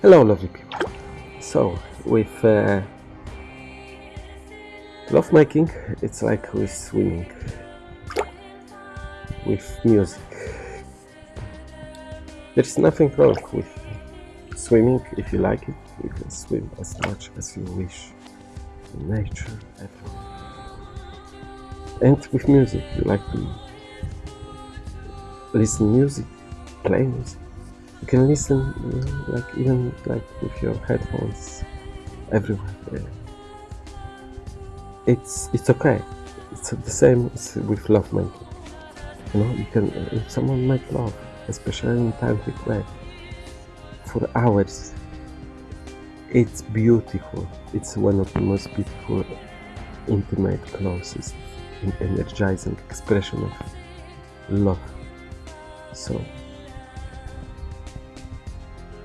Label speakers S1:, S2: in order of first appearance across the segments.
S1: Hello, lovely people. So, with uh, love making, it's like with swimming, with music. There is nothing wrong with swimming if you like it. You can swim as much as you wish in nature, everywhere. And with music, you like to listen music, play music. You can listen, know, like even like with your headphones, everywhere. It's it's okay. It's the same with love making. You know, you can uh, if someone make love, especially in tantric way, for hours. It's beautiful. It's one of the most beautiful, intimate, closest, and energizing expression of love. So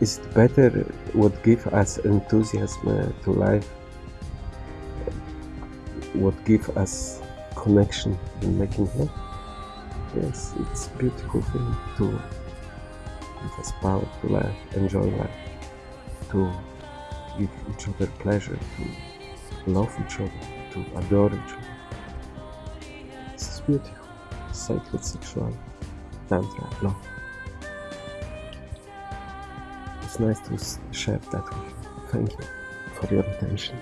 S1: is it better what give us enthusiasm uh, to life what give us connection in making love yes it's beautiful thing to give us power to life enjoy life to give each other pleasure to love each other to adore each other. This is beautiful. Sacred sexual tantra love it's nice to share that with you. Thank you for your attention.